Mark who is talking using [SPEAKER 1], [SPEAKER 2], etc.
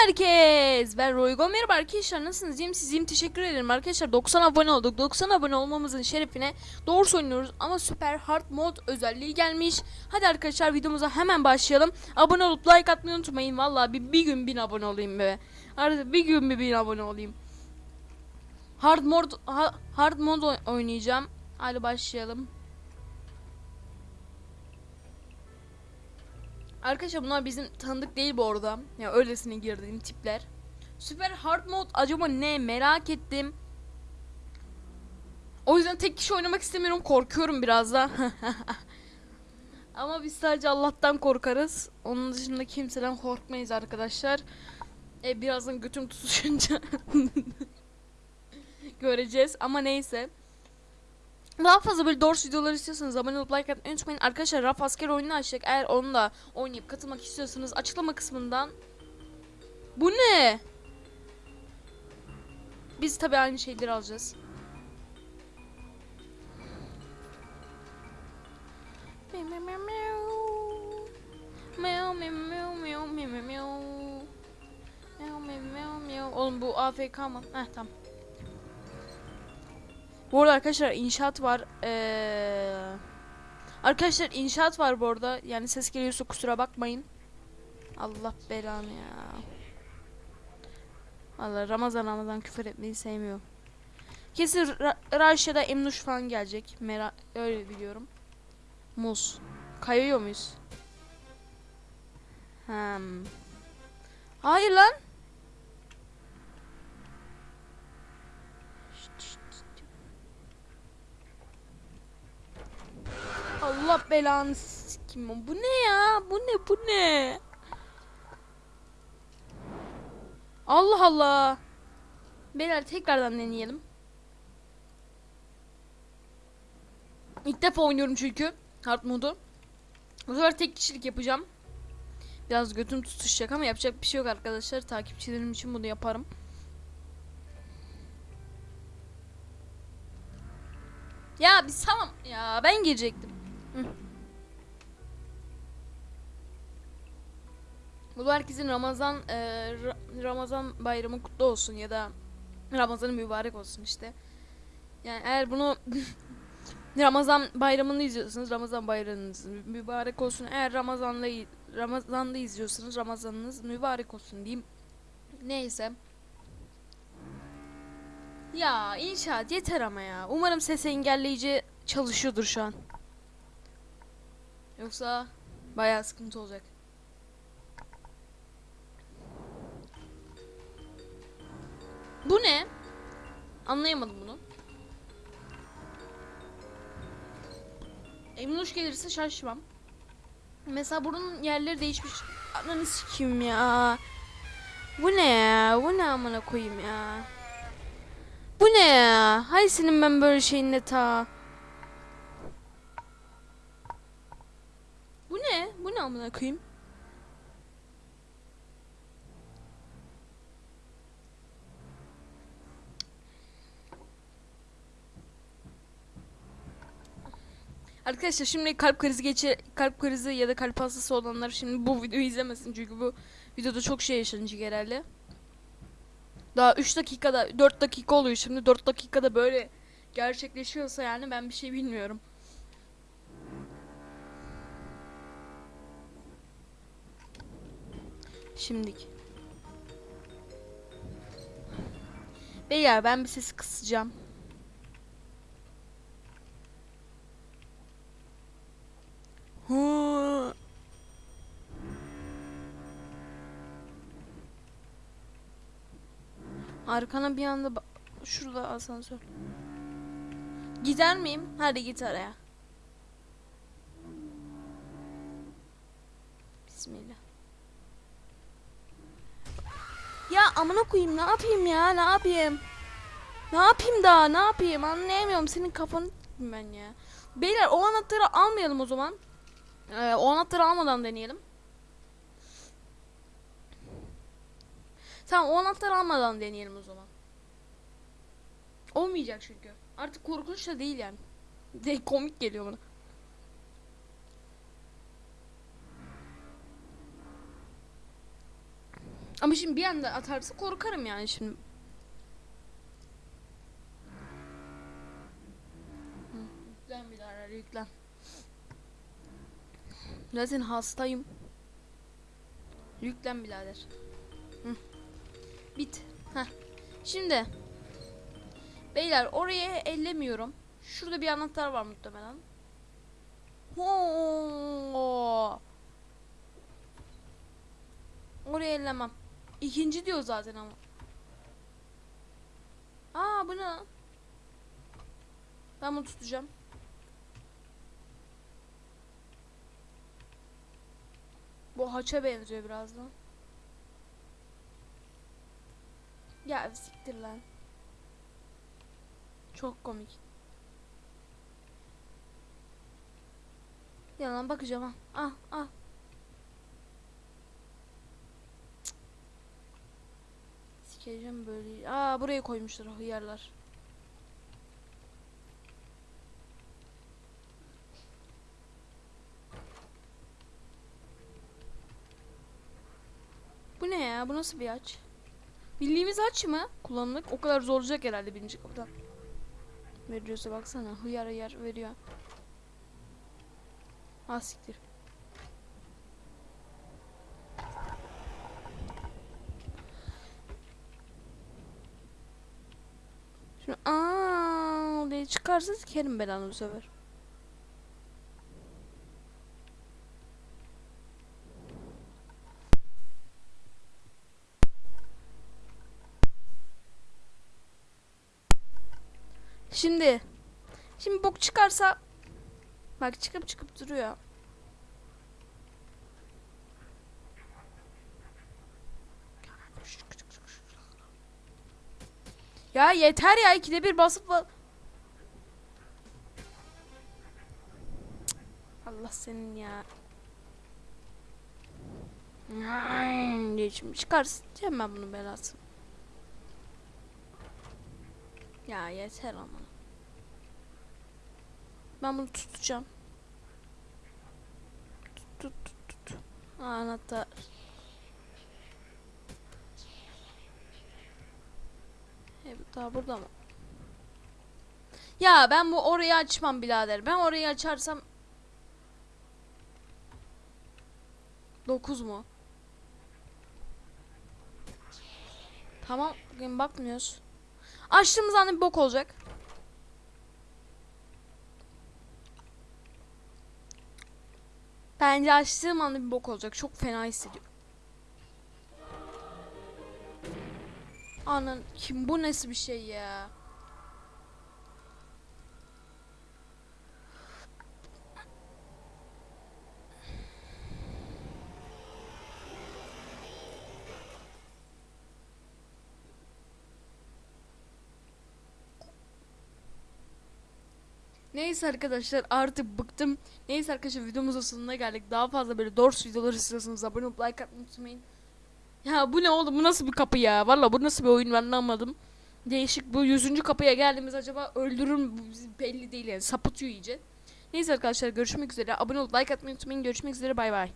[SPEAKER 1] herkes. Ben. Merhaba arkadaşlar. Nasılsınız? İyiyim sizin teşekkür ederim arkadaşlar. 90 abone olduk. 90 abone olmamızın şerefine doğru oynuyoruz ama süper hard mod özelliği gelmiş. Hadi arkadaşlar videomuza hemen başlayalım. Abone olup like atmayı unutmayın. Vallahi bir, bir gün bin abone olayım be. Artık bir gün bir bin abone olayım. Hard mod ha- hard mod oy- oynayacağım. Hadi başlayalım. Arkadaşlar bunlar bizim tanıdık değil bu arada. Ya öylesine girdiğim tipler. Süper hard mode acaba ne merak ettim. O yüzden tek kişi oynamak istemiyorum. Korkuyorum biraz da. Ama biz sadece Allah'tan korkarız. Onun dışında kimseden korkmayız arkadaşlar. E, birazdan götüm tutuşunca göreceğiz. Ama neyse. Daha fazla böyle Doors videoları istiyorsanız abone olup like atmayı unutmayın. Arkadaşlar Raf Asker oyununu açtık. Eğer onu da oynayıp katılmak istiyorsanız açıklama kısmından. Bu ne? Biz tabi aynı şeyleri alacağız. Oğlum bu AFK mı? Heh tamam. Bu arada arkadaşlar inşaat var. Ee, arkadaşlar inşaat var bu arada. Yani ses geliyorsa kusura bakmayın. Allah belanı ya. Allah Ramazan Ramazan küfür etmeyi sevmiyorum. Kesin Ra Raş Emnuş falan gelecek. Mera öyle biliyorum. Muz. Kayıyor muyuz? Hmm. Hayır lan. Allah belanı sikim. Bu ne ya? Bu ne? Bu ne? Allah Allah. Beyler tekrardan deneyelim. İlk defa oynuyorum çünkü hard modu. Bu sefer tek kişilik yapacağım. Biraz götüm tutuşacak ama yapacak bir şey yok arkadaşlar. Takipçilerim için bunu yaparım. Ya bir salam ya ben girecektim. Bu herkesin Ramazan e, Ra- Ramazan bayramı kutlu olsun ya da Ramazanı mübarek olsun işte. Yani eğer bunu Ramazan bayramını izliyorsanız Ramazan bayramınız mübarek olsun. Eğer Ramazan'da Ramazan'da izliyorsanız Ramazanınız mübarek olsun diyeyim. Neyse. Ya inşaat yeter ama ya. Umarım ses engelleyici çalışıyordur şu an. Yoksa bayağı sıkıntı olacak. Bu ne? Anlayamadım bunu. Emnuş gelirse şaşmam. Mesela bunun yerleri değişmiş. Ananı sikeyim ya. Bu ne ya? Bu ne amına koyayım ya? Bu ne ya? Hay senin ben böyle şeyinle ta. Ne amına koyayım? Arkadaşlar şimdi kalp krizi geçir kalp krizi ya da kalp hastası olanlar şimdi bu videoyu izlemesin çünkü bu videoda çok şey yaşanacak herhalde. Daha 3 dakikada 4 dakika oluyor şimdi 4 dakikada böyle gerçekleşiyorsa yani ben bir şey bilmiyorum. Şimdik. Beyler ben bir sesi kısacağım. Arkana bir anda şurada asansör. Gider miyim? Hadi git araya. Bismillah. Ya amına koyayım ne yapayım ya ne yapayım? Ne yapayım daha ne yapayım anlayamıyorum senin kafanı ben ya. Beyler o anahtarı almayalım o zaman. Ee, o anahtarı almadan deneyelim. Tamam o anahtarı almadan deneyelim o zaman. Olmayacak çünkü. Artık korkunç da değil yani. De komik geliyor bana. Ama şimdi bir anda atarsa korkarım yani şimdi. Yüklen birader yüklen. Zaten hastayım. Yüklen birader. Bit. Heh. Şimdi. Beyler oraya ellemiyorum. Şurada bir anahtar var muhtemelen. Hoo. Oraya ellemem. İkinci diyor zaten ama. Aa bu ne? Ben bunu tutacağım. Bu haça benziyor biraz da. Ya siktir lan. Çok komik. Yalan bakacağım ha. Ah ah. Sikeceğim böyle. Aa buraya koymuşlar hıyarlar. Bu ne ya? Bu nasıl bir aç? Bildiğimiz aç mı? Kullanımlık. O kadar zor olacak herhalde birinci kapıdan. Veriyorsa baksana. Hıyar hıyar veriyor. Ha siktir. Şimdi aa diye çıkarsa sikerim belanı bu sefer. Şimdi Şimdi bok çıkarsa Bak çıkıp çıkıp duruyor. Ya yeter ya ikide bir basıp Allah senin ya. Diye şimdi çıkarsın diyeceğim ben bunun belasını. Ya yeter ama. Ben bunu tutacağım. Tut tut tut anahtar. Bu daha burada mı? Ya ben bu orayı açmam birader. Ben orayı açarsam 9 mu? Tamam, bugün bakmıyoruz. Açtığımız anda bir bok olacak. Bence açtığım anda bir bok olacak. Çok fena hissediyorum. Anan kim bu nasıl bir şey ya? Neyse arkadaşlar artık bıktım. Neyse arkadaşlar videomuzun sonuna geldik. Daha fazla böyle Dors videoları istiyorsanız abone olup like atmayı unutmayın. Ya bu ne oğlum bu nasıl bir kapı ya? Valla bu nasıl bir oyun ben anlamadım. Değişik bu yüzüncü kapıya geldiğimiz acaba öldürür mü belli değil yani sapıtıyor iyice. Neyse arkadaşlar görüşmek üzere. Abone olup like atmayı unutmayın. Görüşmek üzere bay bay.